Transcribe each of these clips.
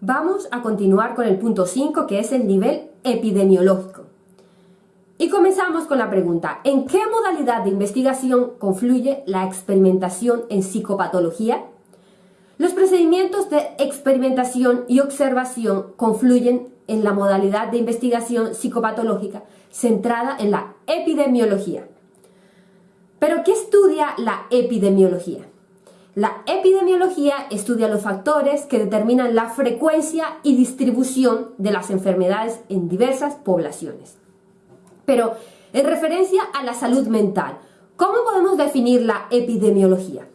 Vamos a continuar con el punto 5 que es el nivel epidemiológico. Y comenzamos con la pregunta, ¿en qué modalidad de investigación confluye la experimentación en psicopatología? Los procedimientos de experimentación y observación confluyen en la modalidad de investigación psicopatológica centrada en la epidemiología. ¿Pero qué estudia la epidemiología? La epidemiología estudia los factores que determinan la frecuencia y distribución de las enfermedades en diversas poblaciones. Pero en referencia a la salud mental, ¿cómo podemos definir la epidemiología?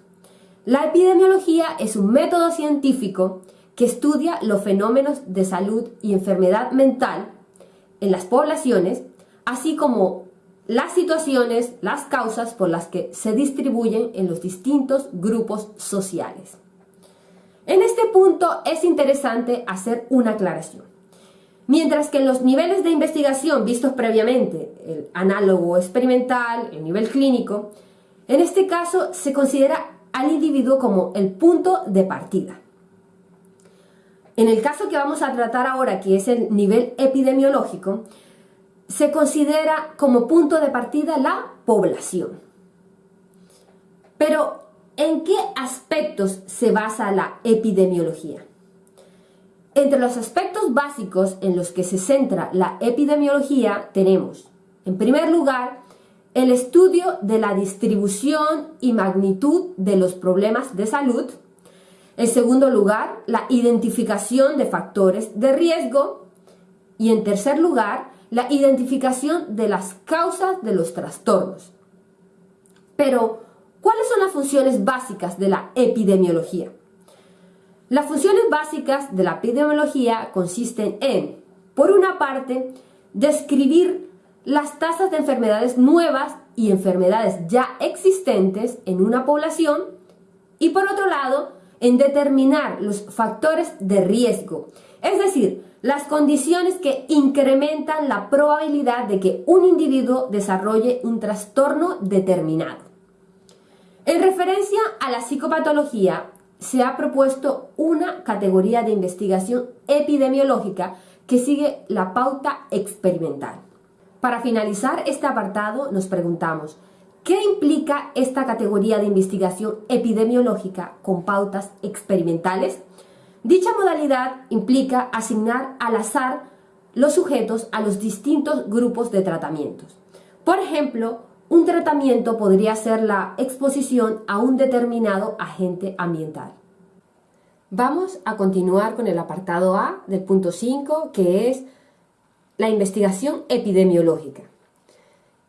La epidemiología es un método científico que estudia los fenómenos de salud y enfermedad mental en las poblaciones, así como las situaciones, las causas por las que se distribuyen en los distintos grupos sociales. En este punto es interesante hacer una aclaración. Mientras que en los niveles de investigación vistos previamente, el análogo experimental, el nivel clínico, en este caso se considera al individuo como el punto de partida. En el caso que vamos a tratar ahora, que es el nivel epidemiológico, se considera como punto de partida la población. Pero, ¿en qué aspectos se basa la epidemiología? Entre los aspectos básicos en los que se centra la epidemiología tenemos, en primer lugar, el estudio de la distribución y magnitud de los problemas de salud. En segundo lugar, la identificación de factores de riesgo. Y en tercer lugar, la identificación de las causas de los trastornos. Pero, ¿cuáles son las funciones básicas de la epidemiología? Las funciones básicas de la epidemiología consisten en, por una parte, describir las tasas de enfermedades nuevas y enfermedades ya existentes en una población y por otro lado, en determinar los factores de riesgo, es decir, las condiciones que incrementan la probabilidad de que un individuo desarrolle un trastorno determinado. En referencia a la psicopatología, se ha propuesto una categoría de investigación epidemiológica que sigue la pauta experimental. Para finalizar este apartado nos preguntamos, ¿qué implica esta categoría de investigación epidemiológica con pautas experimentales? Dicha modalidad implica asignar al azar los sujetos a los distintos grupos de tratamientos. Por ejemplo, un tratamiento podría ser la exposición a un determinado agente ambiental. Vamos a continuar con el apartado A del punto 5, que es la investigación epidemiológica.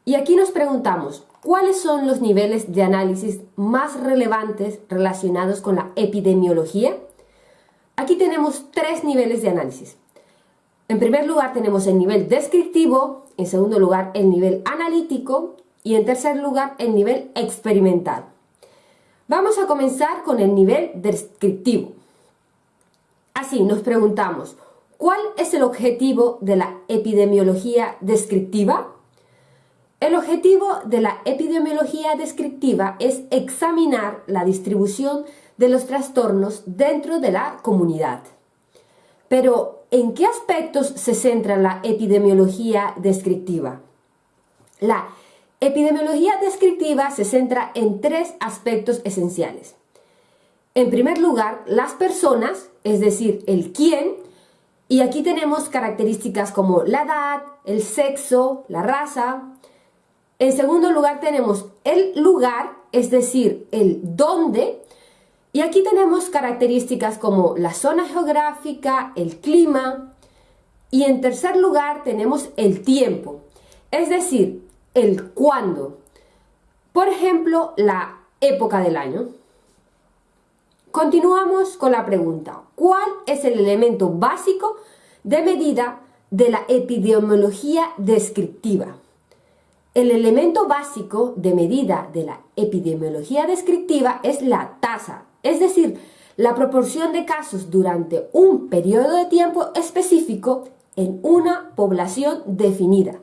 Y aquí nos preguntamos, ¿cuáles son los niveles de análisis más relevantes relacionados con la epidemiología? Aquí tenemos tres niveles de análisis. En primer lugar tenemos el nivel descriptivo, en segundo lugar el nivel analítico y en tercer lugar el nivel experimental. Vamos a comenzar con el nivel descriptivo. Así nos preguntamos, ¿cuál es el objetivo de la epidemiología descriptiva? El objetivo de la epidemiología descriptiva es examinar la distribución de los trastornos dentro de la comunidad. Pero, ¿en qué aspectos se centra la epidemiología descriptiva? La epidemiología descriptiva se centra en tres aspectos esenciales. En primer lugar, las personas, es decir, el quién, y aquí tenemos características como la edad, el sexo, la raza. En segundo lugar tenemos el lugar, es decir, el dónde, y aquí tenemos características como la zona geográfica, el clima y en tercer lugar tenemos el tiempo, es decir, el cuándo. Por ejemplo, la época del año. Continuamos con la pregunta, ¿cuál es el elemento básico de medida de la epidemiología descriptiva? El elemento básico de medida de la epidemiología descriptiva es la tasa es decir, la proporción de casos durante un periodo de tiempo específico en una población definida.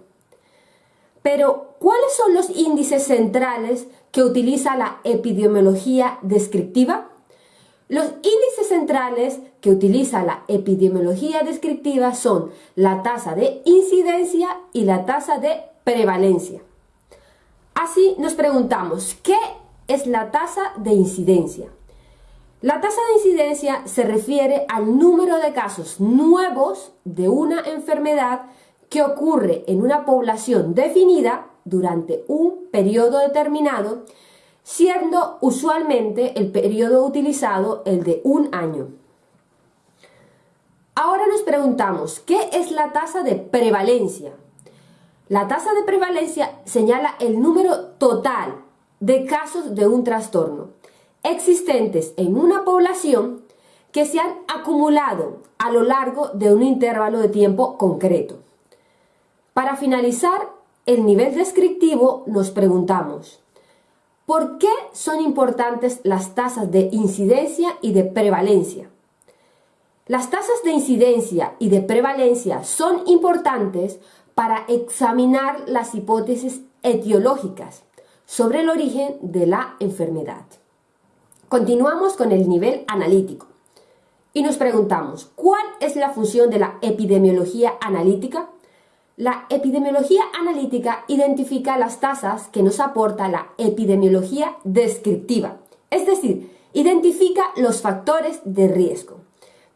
Pero, ¿cuáles son los índices centrales que utiliza la epidemiología descriptiva? Los índices centrales que utiliza la epidemiología descriptiva son la tasa de incidencia y la tasa de prevalencia. Así nos preguntamos, ¿qué es la tasa de incidencia? La tasa de incidencia se refiere al número de casos nuevos de una enfermedad que ocurre en una población definida durante un periodo determinado siendo usualmente el periodo utilizado el de un año. Ahora nos preguntamos, ¿qué es la tasa de prevalencia? La tasa de prevalencia señala el número total de casos de un trastorno existentes en una población que se han acumulado a lo largo de un intervalo de tiempo concreto. Para finalizar el nivel descriptivo nos preguntamos, ¿Por qué son importantes las tasas de incidencia y de prevalencia? Las tasas de incidencia y de prevalencia son importantes para examinar las hipótesis etiológicas sobre el origen de la enfermedad. Continuamos con el nivel analítico y nos preguntamos, ¿cuál es la función de la epidemiología analítica? La epidemiología analítica identifica las tasas que nos aporta la epidemiología descriptiva, es decir, identifica los factores de riesgo.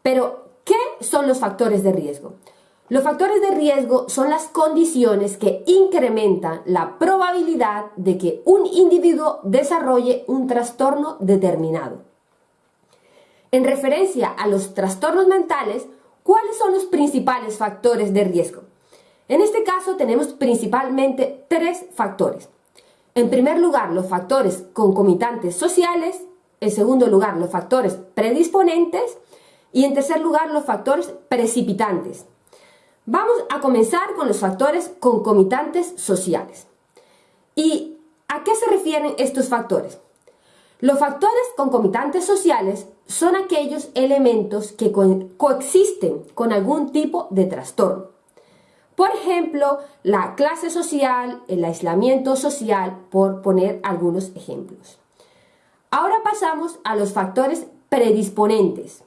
Pero, ¿qué son los factores de riesgo? Los factores de riesgo son las condiciones que incrementan la probabilidad de que un individuo desarrolle un trastorno determinado. En referencia a los trastornos mentales, ¿cuáles son los principales factores de riesgo? En este caso tenemos principalmente tres factores. En primer lugar, los factores concomitantes sociales, en segundo lugar, los factores predisponentes y en tercer lugar, los factores precipitantes. Vamos a comenzar con los factores concomitantes sociales. ¿Y a qué se refieren estos factores? Los factores concomitantes sociales son aquellos elementos que coexisten con algún tipo de trastorno. Por ejemplo, la clase social, el aislamiento social, por poner algunos ejemplos. Ahora pasamos a los factores predisponentes.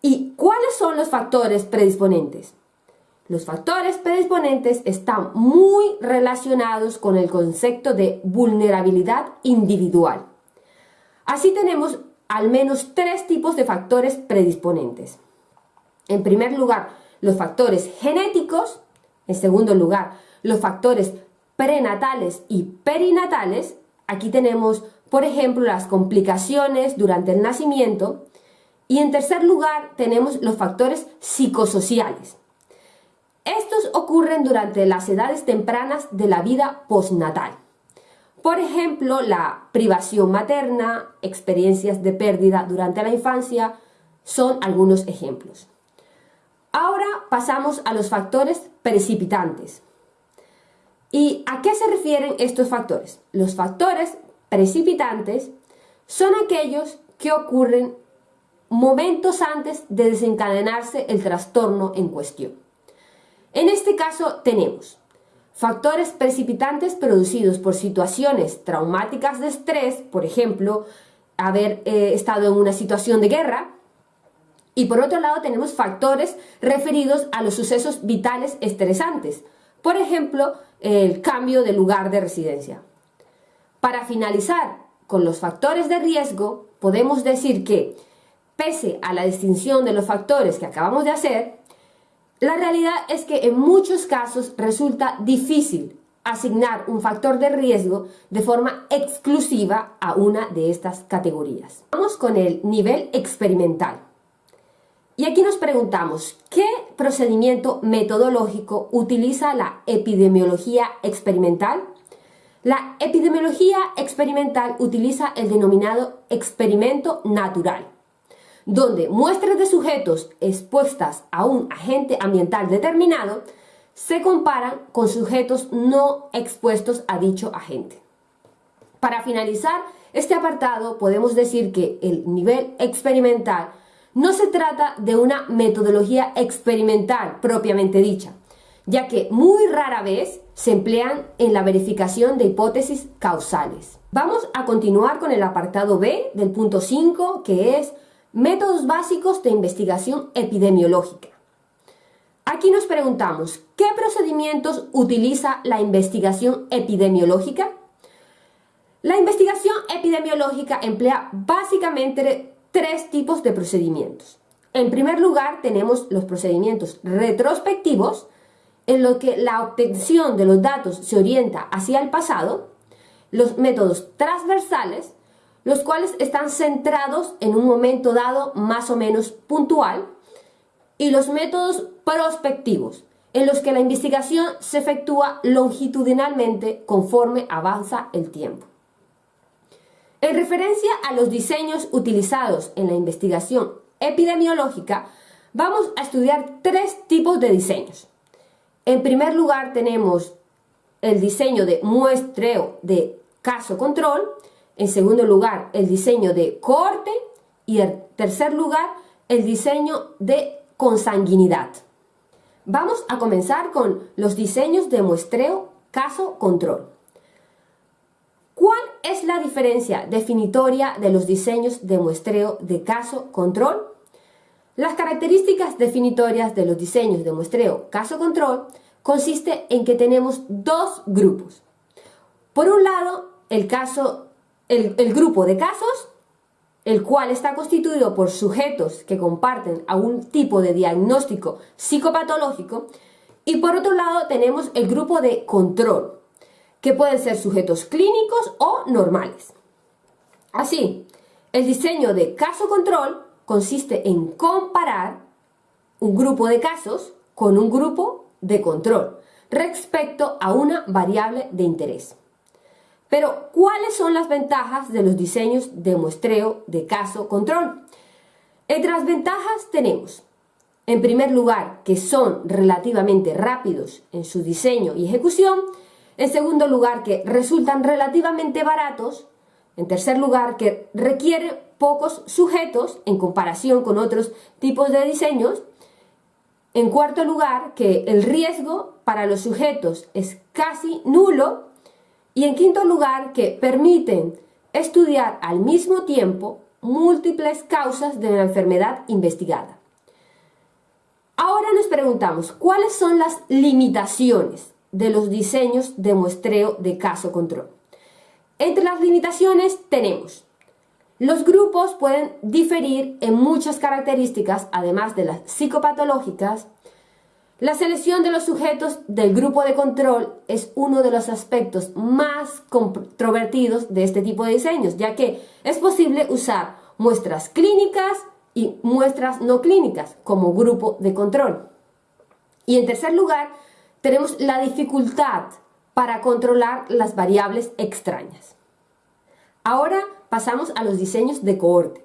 ¿Y cuáles son los factores predisponentes? Los factores predisponentes están muy relacionados con el concepto de vulnerabilidad individual. Así tenemos al menos tres tipos de factores predisponentes. En primer lugar, los factores genéticos, en segundo lugar, los factores prenatales y perinatales, aquí tenemos, por ejemplo, las complicaciones durante el nacimiento, y en tercer lugar tenemos los factores psicosociales. Estos ocurren durante las edades tempranas de la vida postnatal. Por ejemplo, la privación materna, experiencias de pérdida durante la infancia, son algunos ejemplos. Ahora pasamos a los factores precipitantes. ¿Y a qué se refieren estos factores? Los factores precipitantes son aquellos que ocurren momentos antes de desencadenarse el trastorno en cuestión. En este caso tenemos factores precipitantes producidos por situaciones traumáticas de estrés, por ejemplo, haber eh, estado en una situación de guerra, y por otro lado tenemos factores referidos a los sucesos vitales estresantes, por ejemplo, el cambio de lugar de residencia. Para finalizar con los factores de riesgo, podemos decir que, pese a la distinción de los factores que acabamos de hacer, la realidad es que en muchos casos resulta difícil asignar un factor de riesgo de forma exclusiva a una de estas categorías. Vamos con el nivel experimental. Y aquí nos preguntamos, ¿qué procedimiento metodológico utiliza la epidemiología experimental? La epidemiología experimental utiliza el denominado experimento natural, donde muestras de sujetos expuestas a un agente ambiental determinado se comparan con sujetos no expuestos a dicho agente. Para finalizar este apartado podemos decir que el nivel experimental no se trata de una metodología experimental propiamente dicha, ya que muy rara vez se emplean en la verificación de hipótesis causales. Vamos a continuar con el apartado B del punto 5, que es métodos básicos de investigación epidemiológica. Aquí nos preguntamos, ¿qué procedimientos utiliza la investigación epidemiológica? La investigación epidemiológica emplea básicamente tres tipos de procedimientos. En primer lugar, tenemos los procedimientos retrospectivos, en los que la obtención de los datos se orienta hacia el pasado, los métodos transversales, los cuales están centrados en un momento dado más o menos puntual, y los métodos prospectivos, en los que la investigación se efectúa longitudinalmente conforme avanza el tiempo. En referencia a los diseños utilizados en la investigación epidemiológica, vamos a estudiar tres tipos de diseños. En primer lugar tenemos el diseño de muestreo de caso control, en segundo lugar el diseño de cohorte y en tercer lugar el diseño de consanguinidad. Vamos a comenzar con los diseños de muestreo caso control. ¿Cuál es la diferencia definitoria de los diseños de muestreo de caso control? Las características definitorias de los diseños de muestreo caso control consiste en que tenemos dos grupos. Por un lado, el, caso, el, grupo de casos, el cual está constituido por sujetos que comparten algún tipo de diagnóstico psicopatológico, y por otro lado tenemos el grupo de control, que pueden ser sujetos clínicos o normales. Así, el diseño de caso control consiste en comparar un grupo de casos con un grupo de control respecto a una variable de interés. Pero, ¿cuáles son las ventajas de los diseños de muestreo de caso control? Entre las ventajas tenemos, en primer lugar, que son relativamente rápidos en su diseño y ejecución, en segundo lugar, que resultan relativamente baratos. En tercer lugar, que requieren pocos sujetos en comparación con otros tipos de diseños. En cuarto lugar, que el riesgo para los sujetos es casi nulo. Y en quinto lugar, que permiten estudiar al mismo tiempo múltiples causas de la enfermedad investigada. Ahora nos preguntamos, ¿cuáles son las limitaciones de los diseños de muestreo de caso control. Entre las limitaciones tenemos los grupos pueden diferir en muchas características, además de las psicopatológicas. La selección de los sujetos del grupo de control es uno de los aspectos más controvertidos de este tipo de diseños, ya que es posible usar muestras clínicas y muestras no clínicas como grupo de control. Y en tercer lugar, tenemos la dificultad para controlar las variables extrañas. Ahora pasamos a los diseños de cohorte.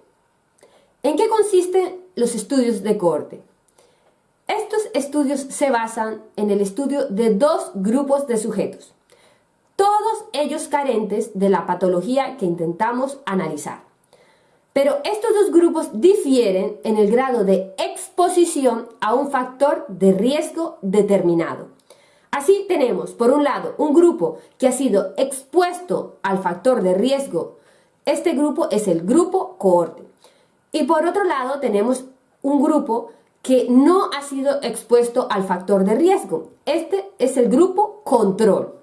¿En qué consisten los estudios de cohorte? Estos estudios se basan en el estudio de dos grupos de sujetos, todos ellos carentes de la patología que intentamos analizar. Pero estos dos grupos difieren en el grado de exposición a un factor de riesgo determinado. Así tenemos, por un lado, un grupo que ha sido expuesto al factor de riesgo. Este grupo es el grupo cohorte. Y por otro lado, tenemos un grupo que no ha sido expuesto al factor de riesgo. Este es el grupo control.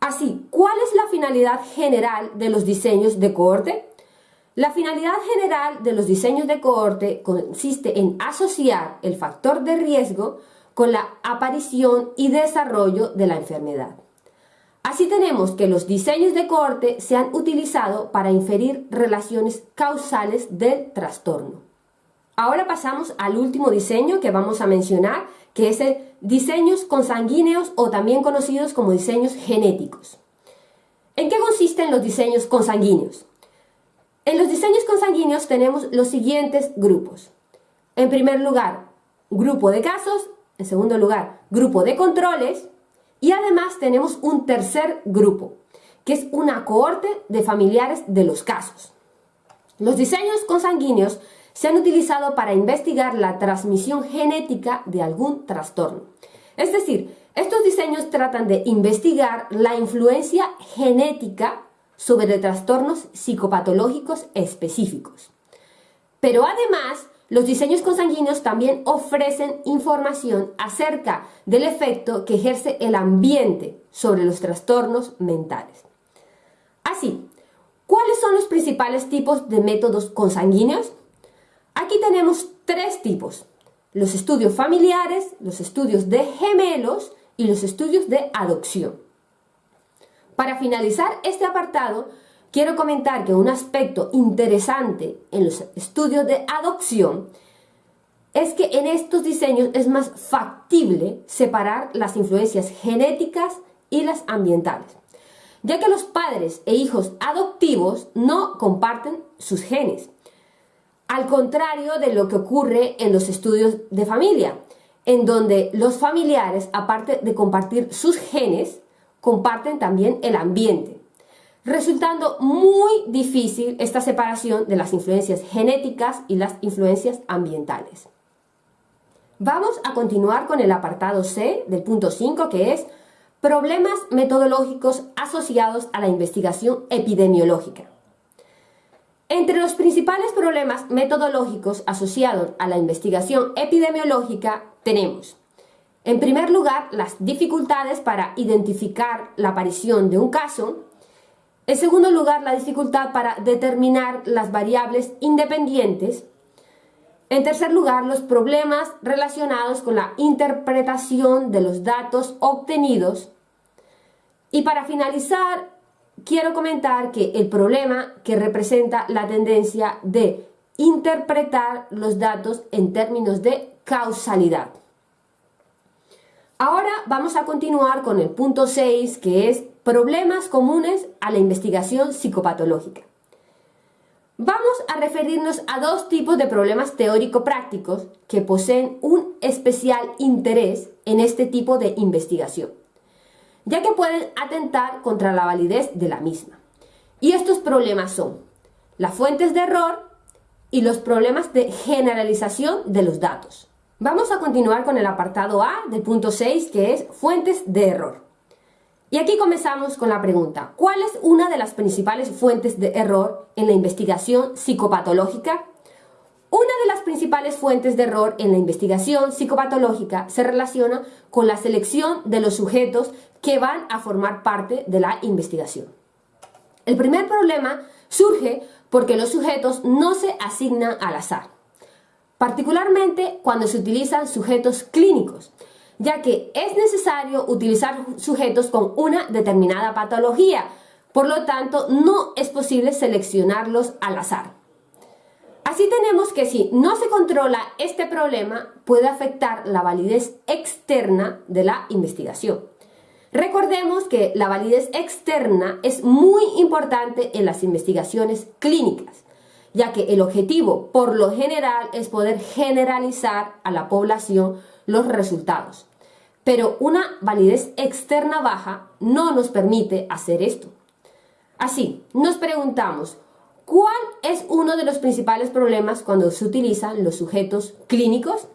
Así, ¿cuál es la finalidad general de los diseños de cohorte? La finalidad general de los diseños de cohorte consiste en asociar el factor de riesgo con la aparición y desarrollo de la enfermedad. Así tenemos que los diseños de cohorte se han utilizado para inferir relaciones causales del trastorno. Ahora pasamos al último diseño que vamos a mencionar, que es el diseños consanguíneos o también conocidos como diseños genéticos. ¿En qué consisten los diseños consanguíneos? En los diseños consanguíneos tenemos los siguientes grupos. En primer lugar, grupo de casos en segundo lugar, grupo de controles. Y además tenemos un tercer grupo, que es una cohorte de familiares de los casos. Los diseños consanguíneos se han utilizado para investigar la transmisión genética de algún trastorno. Es decir, estos diseños tratan de investigar la influencia genética sobre trastornos psicopatológicos específicos. Pero además, los diseños consanguíneos también ofrecen información acerca del efecto que ejerce el ambiente sobre los trastornos mentales. Así, ¿cuáles son los principales tipos de métodos consanguíneos? Aquí tenemos tres tipos, los estudios familiares, los estudios de gemelos y los estudios de adopción. Para finalizar este apartado, quiero comentar que un aspecto interesante en los estudios de adopción es que en estos diseños es más factible separar las influencias genéticas y las ambientales, ya que los padres e hijos adoptivos no comparten sus genes, al contrario de lo que ocurre en los estudios de familia, en donde los familiares, aparte de compartir sus genes, comparten también el ambiente, resultando muy difícil esta separación de las influencias genéticas y las influencias ambientales. Vamos a continuar con el apartado C del punto 5 que es problemas metodológicos asociados a la investigación epidemiológica. Entre los principales problemas metodológicos asociados a la investigación epidemiológica tenemos en primer lugar, las dificultades para identificar la aparición de un caso. En segundo lugar, la dificultad para determinar las variables independientes. En tercer lugar, los problemas relacionados con la interpretación de los datos obtenidos. Y para finalizar, quiero comentar que el problema que representa la tendencia de interpretar los datos en términos de causalidad. Ahora vamos a continuar con el punto 6, que es problemas comunes a la investigación psicopatológica. Vamos a referirnos a dos tipos de problemas teórico-prácticos que poseen un especial interés en este tipo de investigación, ya que pueden atentar contra la validez de la misma. Y estos problemas son las fuentes de error y los problemas de generalización de los datos. Vamos a continuar con el apartado A del punto 6 que es fuentes de error. Y aquí comenzamos con la pregunta, ¿cuál es una de las principales fuentes de error en la investigación psicopatológica? Principales fuentes de error en la investigación psicopatológica se relaciona con la selección de los sujetos que van a formar parte de la investigación. El primer problema surge porque los sujetos no se asignan al azar particularmente cuando se utilizan sujetos clínicos, ya que es necesario utilizar sujetos con una determinada patología, por lo tanto no es posible seleccionarlos al azar. Así tenemos que si no se controla este problema puede afectar la validez externa de la investigación. Recordemos que la validez externa es muy importante en las investigaciones clínicas ya que el objetivo por lo general es poder generalizar a la población los resultados. Pero una validez externa baja no nos permite hacer esto. Así, nos preguntamos, ¿cuál es uno de los principales problemas cuando se utilizan los sujetos clínicos?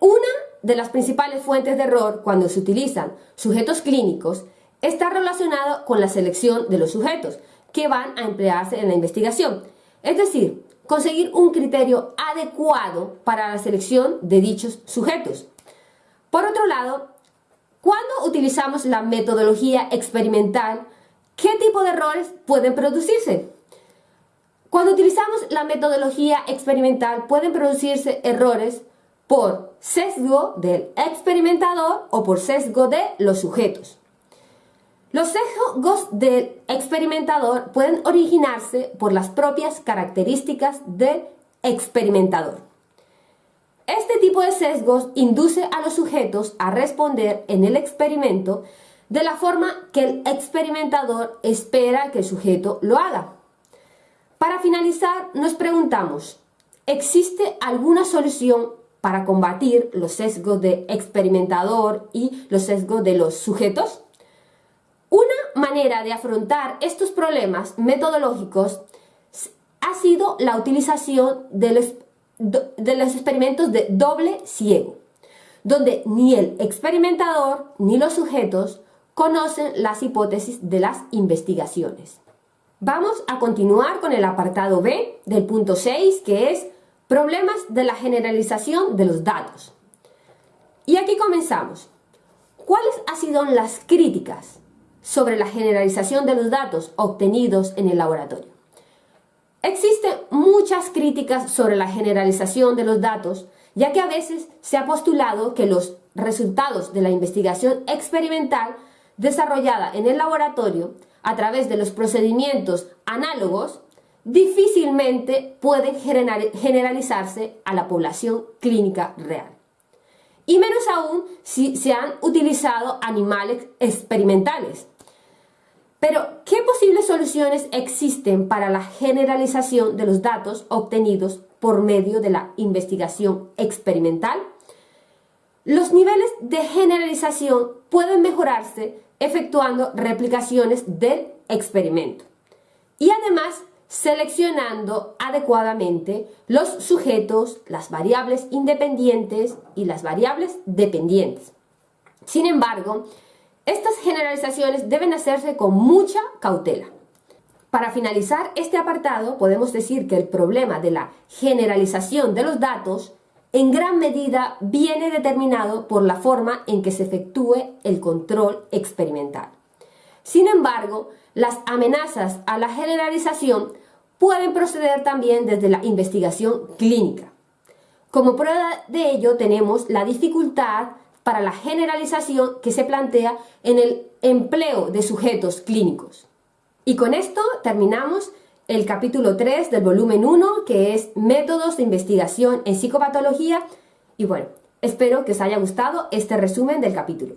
Una de las principales fuentes de error cuando se utilizan sujetos clínicos está relacionado con la selección de los sujetos que van a emplearse en la investigación. Es decir, conseguir un criterio adecuado para la selección de dichos sujetos. Por otro lado, cuando utilizamos la metodología experimental, ¿qué tipo de errores pueden producirse? Cuando utilizamos la metodología experimental pueden producirse errores por sesgo del experimentador o por sesgo de los sujetos. Los sesgos del experimentador pueden originarse por las propias características del experimentador. Este tipo de sesgos induce a los sujetos a responder en el experimento de la forma que el experimentador espera que el sujeto lo haga. Para finalizar, nos preguntamos, ¿existe alguna solución para combatir los sesgos del experimentador y los sesgos de los sujetos? manera de afrontar estos problemas metodológicos ha sido la utilización de los, de los experimentos de doble ciego, donde ni el experimentador ni los sujetos conocen las hipótesis de las investigaciones. Vamos a continuar con el apartado B del punto 6, que es problemas de la generalización de los datos. Y aquí comenzamos. ¿Cuáles han sido las críticas sobre la generalización de los datos obtenidos en el laboratorio? Existen muchas críticas sobre la generalización de los datos, ya que a veces se ha postulado que los resultados de la investigación experimental desarrollada en el laboratorio a través de los procedimientos análogos difícilmente pueden generalizarse a la población clínica real. Y menos aún si se han utilizado animales experimentales. Pero, ¿qué posibles soluciones existen para la generalización de los datos obtenidos por medio de la investigación experimental? Los niveles de generalización pueden mejorarse efectuando replicaciones del experimento y además seleccionando adecuadamente los sujetos, las variables independientes y las variables dependientes. Sin embargo, estas generalizaciones deben hacerse con mucha cautela. Para finalizar este apartado, podemos decir que el problema de la generalización de los datos en gran medida viene determinado por la forma en que se efectúe el control experimental. Sin embargo, las amenazas a la generalización pueden proceder también desde la investigación clínica. Como prueba de ello tenemos la dificultad para la generalización que se plantea en el empleo de sujetos clínicos. Y con esto terminamos el capítulo 3 del volumen 1, que es Métodos de investigación en psicopatología. Y bueno, espero que os haya gustado este resumen del capítulo.